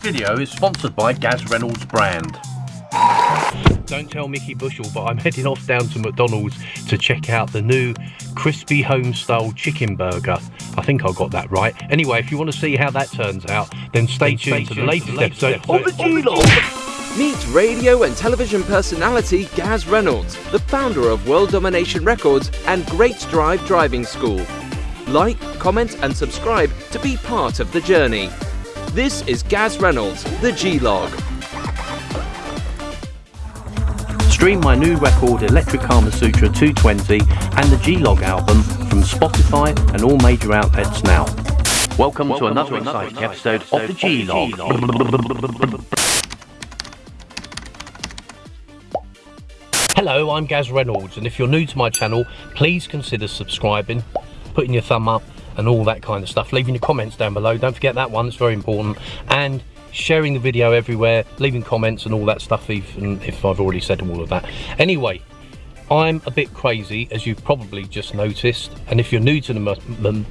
video is sponsored by Gaz Reynolds brand. Don't tell Mickey Bushell, but I'm heading off down to McDonald's to check out the new crispy home style chicken burger. I think I got that right. Anyway, if you want to see how that turns out, then stay, then tuned, to the latest, latest episode, episode of the G-Log. Meet radio and television personality Gaz Reynolds, the founder of World Domination Records and Great Drive Driving School. Like, comment and subscribe to be part of the journey. This is Gaz Reynolds, the G-Log. Stream my new record Electric Kama Sutra 220 and the G-Log album from Spotify and all major outlets now. Welcome, Welcome to another to exciting another episode, episode of the G-Log. Hello, I'm Gaz Reynolds and if you're new to my channel, please consider subscribing, putting your thumb up and all that kind of stuff. Leaving your comments down below. Don't forget that one, it's very important. And sharing the video everywhere, leaving comments and all that stuff, even if I've already said all of that. Anyway, I'm a bit crazy, as you've probably just noticed. And if you're new to the,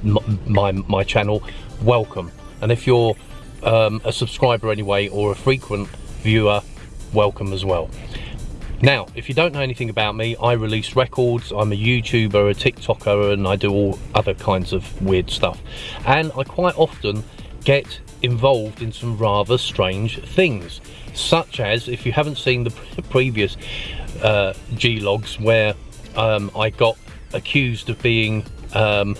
my, my channel, welcome. And if you're um, a subscriber anyway, or a frequent viewer, welcome as well. Now, if you don't know anything about me, I release records, I'm a YouTuber, a TikToker, and I do all other kinds of weird stuff. And I quite often get involved in some rather strange things, such as, if you haven't seen the previous uh, G-logs where um, I got accused of being um,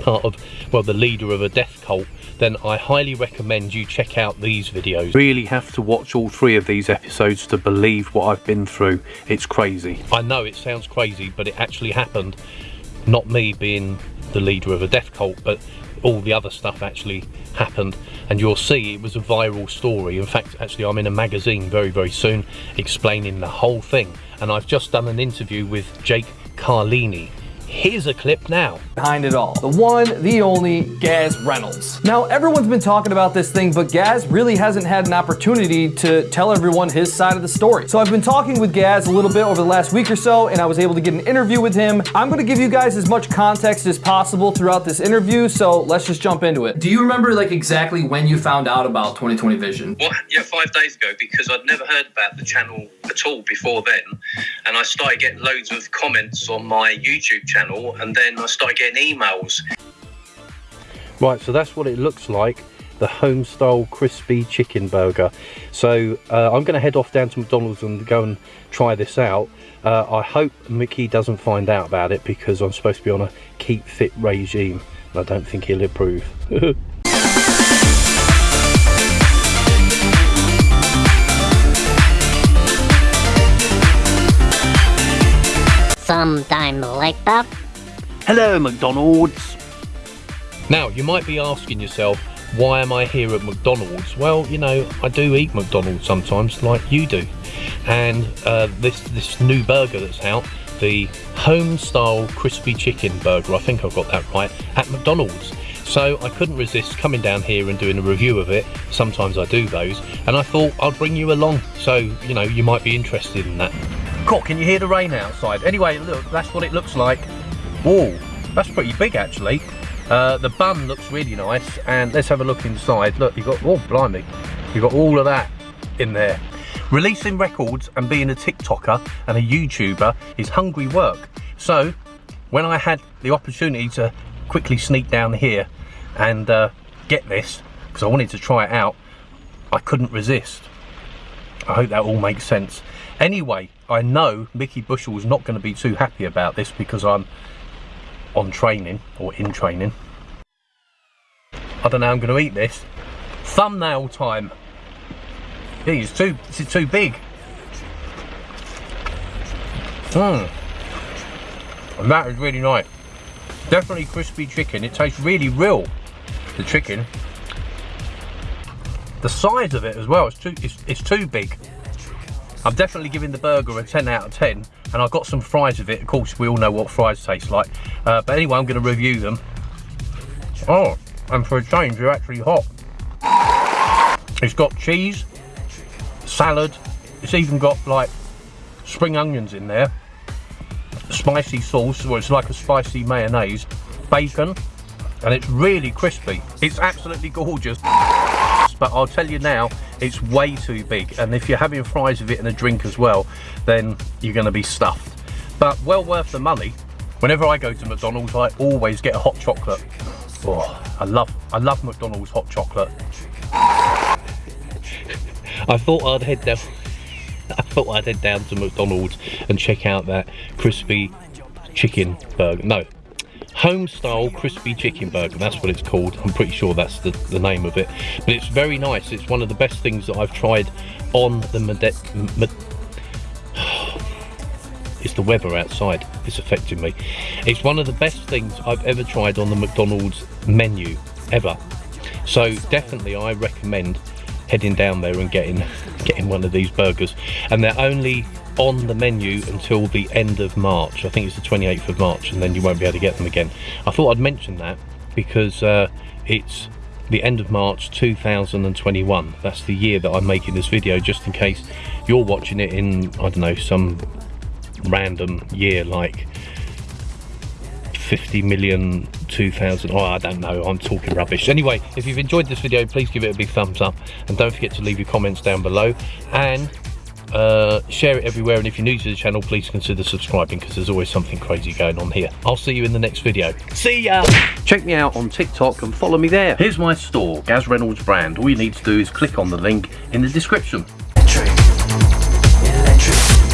part of, well, the leader of a death cult, then I highly recommend you check out these videos. Really have to watch all three of these episodes to believe what I've been through. It's crazy. I know it sounds crazy, but it actually happened. Not me being the leader of a death cult, but all the other stuff actually happened and you'll see it was a viral story in fact actually I'm in a magazine very very soon explaining the whole thing and I've just done an interview with Jake Carlini Here's a clip now. Behind it all, the one, the only, Gaz Reynolds. Now, everyone's been talking about this thing, but Gaz really hasn't had an opportunity to tell everyone his side of the story. So I've been talking with Gaz a little bit over the last week or so, and I was able to get an interview with him. I'm gonna give you guys as much context as possible throughout this interview, so let's just jump into it. Do you remember like exactly when you found out about 2020 Vision? Well, yeah, five days ago, because I'd never heard about the channel at all before then. And I started getting loads of comments on my YouTube channel, and then I started getting emails. Right, so that's what it looks like the home style crispy chicken burger. So uh, I'm going to head off down to McDonald's and go and try this out. Uh, I hope Mickey doesn't find out about it because I'm supposed to be on a keep fit regime I don't think he'll approve sometime like that. Hello, McDonald's. Now, you might be asking yourself, why am I here at McDonald's? Well, you know, I do eat McDonald's sometimes, like you do. And uh, this, this new burger that's out, the home style crispy chicken burger, I think I've got that right, at McDonald's. So I couldn't resist coming down here and doing a review of it. Sometimes I do those. And I thought I'd bring you along. So, you know, you might be interested in that. God, can you hear the rain outside? Anyway, look, that's what it looks like. Whoa, that's pretty big actually. Uh, the bun looks really nice, and let's have a look inside. Look, you got, oh, blimey, you got all of that in there. Releasing records and being a TikToker and a YouTuber is hungry work. So, when I had the opportunity to quickly sneak down here and uh, get this, because I wanted to try it out, I couldn't resist. I hope that all makes sense. Anyway, I know Mickey Bushell's not going to be too happy about this because I'm on training or in training. I don't know how I'm going to eat this. Thumbnail time. It's too, it's too big. Mmm. And that is really nice. Definitely crispy chicken. It tastes really real, the chicken. The size of it as well, it's too, it's, it's too big. I'm definitely giving the burger a 10 out of 10 and I've got some fries with it. Of course, we all know what fries taste like. Uh, but anyway, I'm going to review them. Oh, and for a change, they're actually hot. It's got cheese, salad. It's even got like spring onions in there. Spicy sauce, well, it's like a spicy mayonnaise. Bacon, and it's really crispy. It's absolutely gorgeous. But I'll tell you now, it's way too big. And if you're having fries with it and a drink as well, then you're gonna be stuffed. But well worth the money. Whenever I go to McDonald's, I always get a hot chocolate. Oh, I love, I love McDonald's hot chocolate. I thought I'd head down. I thought I'd head down to McDonald's and check out that crispy chicken burger. No, home style crispy chicken burger. That's what it's called. I'm pretty sure that's the, the name of it. But it's very nice. It's one of the best things that I've tried on the Mede it's the weather outside it's affecting me it's one of the best things i've ever tried on the mcdonald's menu ever so definitely i recommend heading down there and getting getting one of these burgers and they're only on the menu until the end of march. I think it's the 28th of march and then you won't be able to get them again. I thought i'd mention that because uh, it's the end of March 2021 that's the year that I'm making this video just in case you're watching it in I don't know some random year like 50 million 2000 oh i don't know i'm talking rubbish. Anyway if you've enjoyed this video please give it a big thumbs up and don't forget to leave your comments down below. And uh, share it everywhere and if you're new to the channel please consider subscribing because there's always something crazy going on here. I'll see you in the next video. See ya! Check me out on tiktok and follow me there. Here's my store gaz reynolds brand. All you need to do is click on the link in the description. Electric, electric.